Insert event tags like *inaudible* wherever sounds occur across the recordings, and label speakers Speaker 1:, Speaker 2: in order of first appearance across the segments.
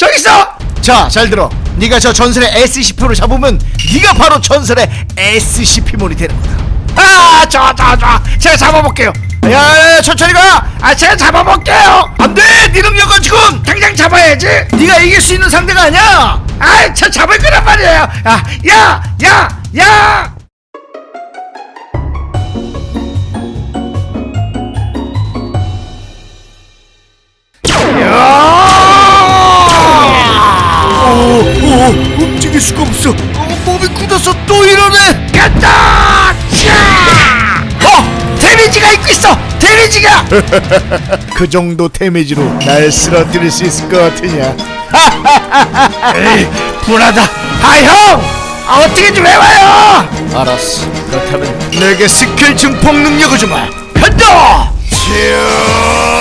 Speaker 1: 저기 있어! 자 잘 들어. 네가 저 전설의 SCP를 잡으면 네가 바로 전설의 SCP몬이 되는 거다. 아 저 저 저 제가 잡아볼게요. 야, 야 천천히 가 아 제가 잡아볼게요. 안 돼! 네 능력은 지금 당장 잡아야지. 네가 이길 수 있는 상대가 아니야! 아이 저 잡을 거란 말이에요. 야야야야 오, 오, 움직일 수가 없어. 어, 몸이 굳어서 또 이러네. 간다! 자! 어, damage가 입고 있어. damage가. *laughs* 그 정도 damage로 날 쓰러뜨릴 수 있을 것 같으냐? *laughs* 에이, 분하다. 아 형, 아, 어떻게 좀 해봐요. 알았어. 그렇다면 내게 스킬 증폭 능력을 주마. 간다. 간다!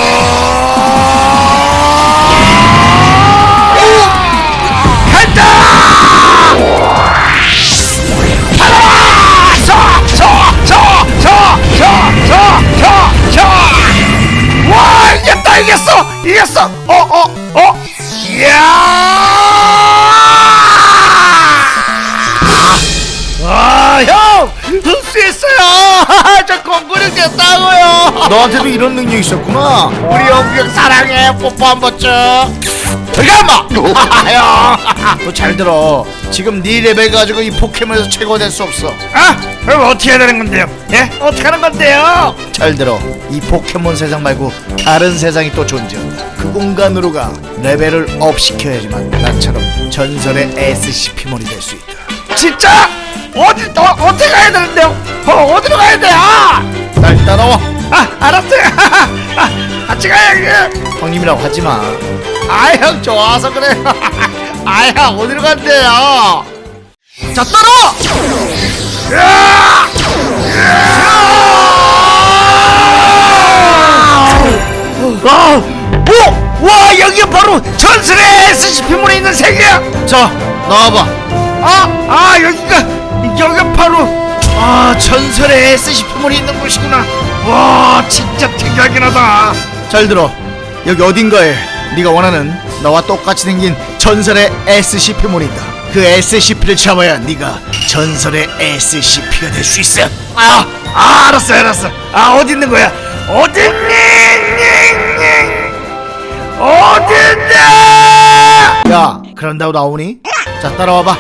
Speaker 1: 이겼어! 어! 어! 어! 이야! 와, 형! 흡수했어요! *laughs* 저 공부력 됐다고요! 너한테도 이런 능력이 있었구나! 우리 영규 형 사랑해! 뽀뽀 한번 쭉! 잠깐만! 형! *laughs* 너잘 들어. 지금 네 레벨 가지고 이 포켓몬에서 최고 될 수 없어. 아! 그럼 어떻게 해야 되는 건데요? 예? 어떻게 하는 건데요? 잘 들어. 이 포켓몬 세상 말고 다른 세상이 또 존재한다. 그 공간으로 가. 레벨을 up 시켜야지만 나처럼 전설의 SCP몬이 될 수 있다. 진짜? 어디 어, 어떻게 가야 되는데요? 어, 어디로 가야 돼? 아! 날 따라와. 아, 알았어요. *laughs* 아, 같이 가야 돼. 형님이라고 하지 마. 아, 형 좋아서 그래. *laughs* 아, 형 어디로 간대요? 자, 따라와. 아, 오, 와 여기 바로 전설의 SCP물에 있는 세계야. 자, 나와봐. 아, 아 여기가 여기가 바로 아 전설의 SCP물이 있는 곳이구나. 와, 진짜 특이하긴 하다. 잘 들어. 여기 어딘가에 네가 원하는 너와 똑같이 생긴 전설의 SCP물이 있다. 그 SCP를 잡아야 네가 전설의 SCP가 될 수 있어. 아, 아, 알았어, 알았어. 아, 어디 있는 거야? 어딨니? 어딨냐? 야, 그런다고 나오니? 자, 따라와봐.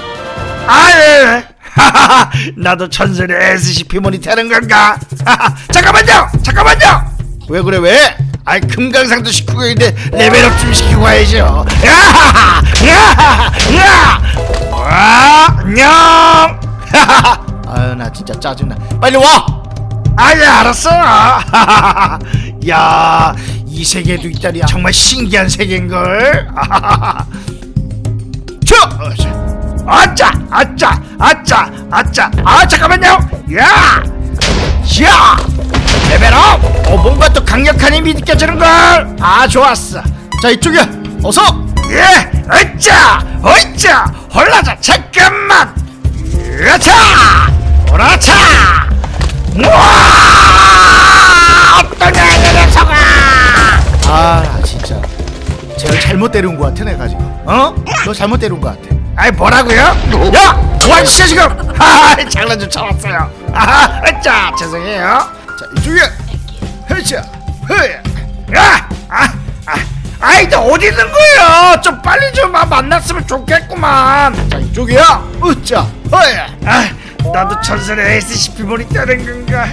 Speaker 1: 아, 예, 예. 하하하, 나도 전설의 SCP몬이 되는 건가? *laughs* 잠깐만요, 잠깐만요. 왜 그래, 왜? 아이, 금강산도 시키고 있는데 레벨업 좀 시키고 가야죠. 야하하, 야하하, 야! 와, 안녕. 하하하. *laughs* 아유, 나 진짜 짜증나. 빨리 와. 아예 알았어. *laughs* 야, 이 세계도 있다니 정말 신기한 세계인걸. *laughs* 저, 아짜, 아짜, 아짜, 아짜. 아 잠깐만요. 야, 야, 레벨업. 어 뭔가 또 강력한 힘이 느껴지는 걸. 아 좋았어. 자 이쪽이야. 어서. 예, 어짜, 어짜, 홀라자 잠깐만. 으차, 오라차. 잘못 때린 것 같아 내가 지금 어? 너 잘못 때린 것 같아 아이 뭐라고요? 야! 뭐하시죠 지금? 하하 *laughs* 장난 좀 쳐봤어요 아하 자 죄송해요 자 이쪽에 헤차 헤 야! 아! 아! 아이 너 어디 있는 거예요? 좀 빨리 좀 아, 만났으면 좋겠구만 자 이쪽이야 으짜 허야 아 나도 전설의 SCP몬이 되는 건가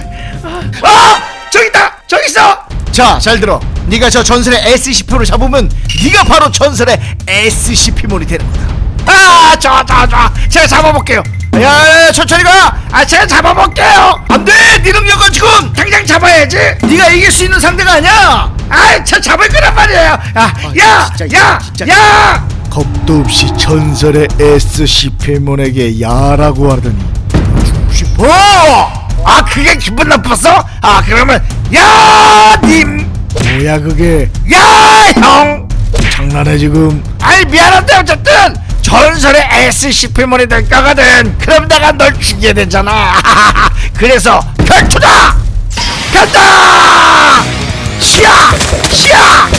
Speaker 1: 아! 저기 있다! 저기 있어! 자, 잘 들어. 네가 저 전설의 SCP를 잡으면 네가 바로 전설의 SCP몬이 되는 거다. 아, 저, 저, 저, 제가 잡아볼게요. 야, 야, 야, 천천히 가. 아, 제가 잡아볼게요. 안 돼, 네 능력은 지금 당장 잡아야지. 네가 이길 수 있는 상대가 아니야. 아, 저 잡을 거란 말이에요. 야, 야, 야, 야. 겁도 없이 전설의 SCP몬에게 야라고 하더니 죽고 싶어. 아, 그게 기분 나빴어? 아, 그러면 야님. 뭐야 그게? 야, 형. 장난해 지금? 아이 미안한데 어쨌든 전설의 SCP몬이 될 거거든 그럼 내가 널 죽이게 되잖아 *laughs* 그래서 결투다 간다 시야 시야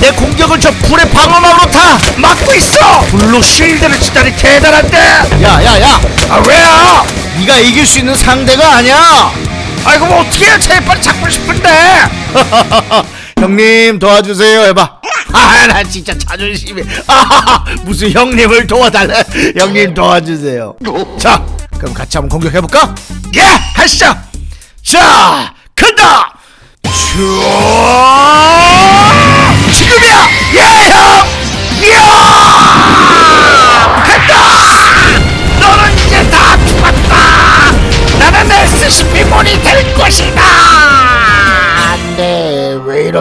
Speaker 1: 내 공격을 저 불의 방어막으로 다 막고 있어 blue shield를 치다니 대단한데 야야야 아 왜요 네가 이길 수 있는 상대가 아니야. 아이고 뭐 어떻게 제일 빨리 잡고 싶은데. *laughs* 형님 도와주세요. 해봐. 아나 진짜 자존심이. 아 *laughs* 무슨 형님을 도와달래? 형님 도와주세요. 자 그럼 같이 한번 공격해볼까? 예 하시죠. 자 간다! 슈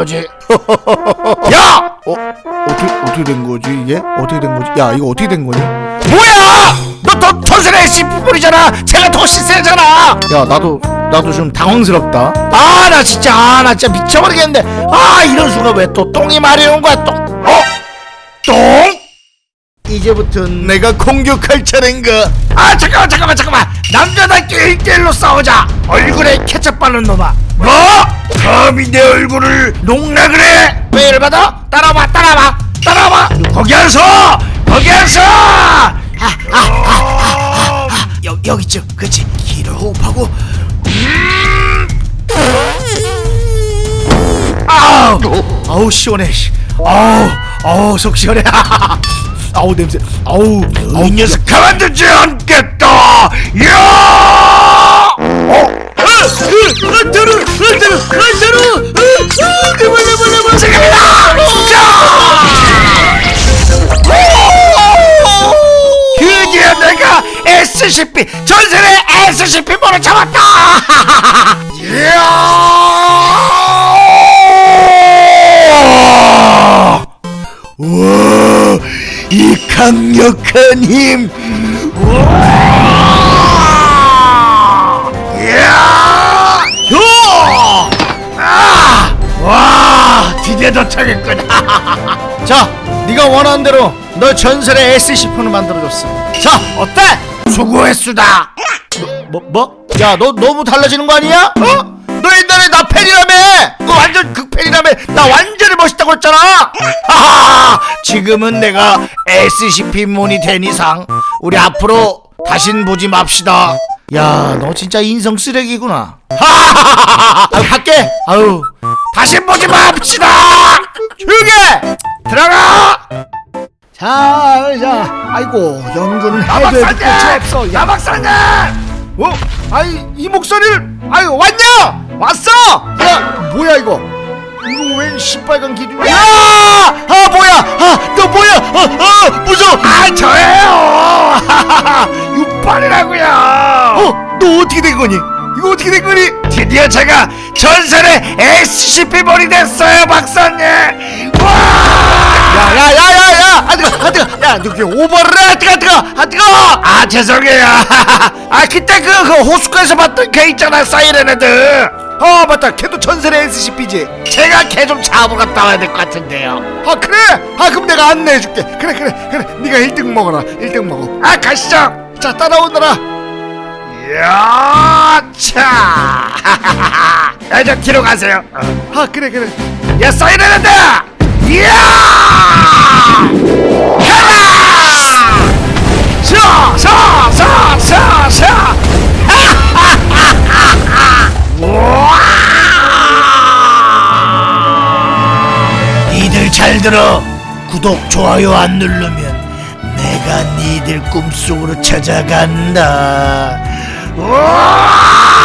Speaker 1: 이러지? *laughs* 야! 어? 어떻게 어떻게 된 거지 이게? 어떻게 된 거지? 야 이거 어떻게 된 거니 뭐야! 너너 전설의 SCP몬이잖아! 제가 더 시세잖아! 야 나도 나도 좀 당황스럽다. 아 나 진짜 아 나 진짜 미쳐버리겠는데. 아 이런 수가 왜또 똥이 마려운 거야 똥? 어? 똥? 이제부턴 내가 공격할 차례인가? 아 잠깐만 잠깐만 잠깐만. 남자답게 1대1로 싸우자. 얼굴에 케첩 바른 놈아. 뭐? 감히 내 얼굴을 농락을 해? 왜 열받아? 따라와 따라와. 따라와. 거기 안 서! 거기 안 서! 아, 아, 아, 아, 아, 아. 여, 여기죠. 그치 길을 호흡하고. 아우. 아우 시원해. 씨. 아우 아우 속 시원해. *laughs* 아우 냄새. 아우 아우. 이 녀석 가만두지 않겠다. 야! 어? 안타루 안타루 안타루 그만 그만 그만 지금이다 드디어 내가 SCP 전설의 SCP 모를 잡았다! 우와 이 강력한 힘! 우와 와 드디어 도착했군 자 네가 원하는 대로 너 전설의 SCP를 만들어줬어 자 어때? 수고했수다 뭐? 뭐? 야 너 너무 달라지는 거 아니야? 어? 너 옛날에 나 팬이라며 너 완전 극팬이라며 나 완전히 멋있다고 했잖아 하하 지금은 내가 SCP몬이 된 이상 우리 앞으로 다신 보지 맙시다 야 너 진짜 인성 쓰레기구나 하하하하 아유 갈게 아유 다신 보지 맙시다 조용히 해 들어가 자, 자, 아이고 연구는 해도 해도 끝이 없어. 야 박사님! 어? 아이 이 목소리를 아유 왔냐? 왔어? 야 뭐야 이거? 이거 웬 시빨간 기둥? 야! 아 뭐야? 아너 뭐야? 아, 아 무서워! 아 저예요! *laughs* 육발이라고요! 어? 너 어떻게 된 거니? 이거 어떻게 된 거니? 드디어 제가 전설의 SCP 몰이 됐어요 박사님! 와! 야야야야야! 아 뜨거! 아 뜨거! 야너 그게 오버를 해! 아 뜨거! 아 뜨거! 아 뜨거! 아 죄송해요 *laughs* 아 그때 그, 그 호숫가에서 봤던 걔 있잖아 사이렌 애들 어 맞다 걔도 전설의 SCP지 제가 걔 좀 잡으러 갔다 와야 될 것 같은데요 아 그래? 아 그럼 내가 안내해줄게 그래 그래 그래 네가 1등 먹어라 1등 먹어 아 가시죠 자 따라오너라 *laughs* 야, 차. 야, 저 뒤로 가세요. 아, 그래, 그래. 야, 사이렌한다. 이야! 가라! 샤, 샤, 샤, 샤, 샤. 우와! 니들 잘 들어. 구독, 좋아요 안 누르면 내가 니들 꿈속으로 찾아간다. Oh!